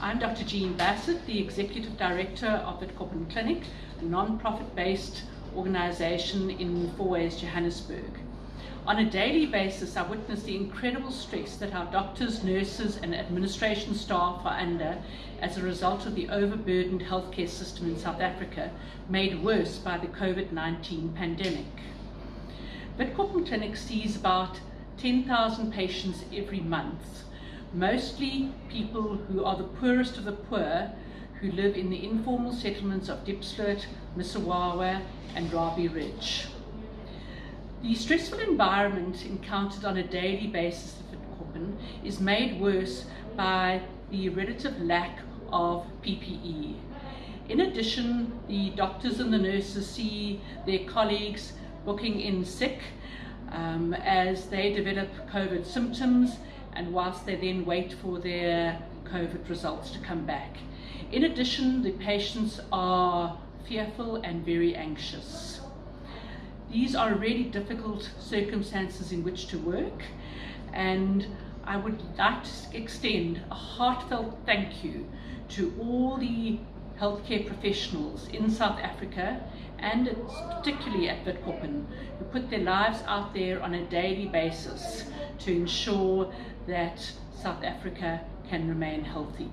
I'm Dr. Jean Bassett, the Executive Director of the Witkoppen Clinic, a non-profit based organisation in Fourways, Johannesburg. On a daily basis, I witness the incredible stress that our doctors, nurses and administration staff are under as a result of the overburdened healthcare system in South Africa, made worse by the COVID-19 pandemic. Witkoppen Clinic sees about 10,000 patients every month, mostly people who are the poorest of the poor, who live in the informal settlements of Diepsloot, Msuwawa and Rabie Ridge. The stressful environment encountered on a daily basis at Witkoppen is made worse by the relative lack of PPE. In addition, the doctors and the nurses see their colleagues booking in sick um, as they develop COVID symptoms and whilst they then wait for their COVID results to come back. In addition, the patients are fearful and very anxious. These are really difficult circumstances in which to work and I would like to extend a heartfelt thank you to all the healthcare professionals in South Africa and particularly at Witkoppen who put their lives out there on a daily basis to ensure that South Africa can remain healthy.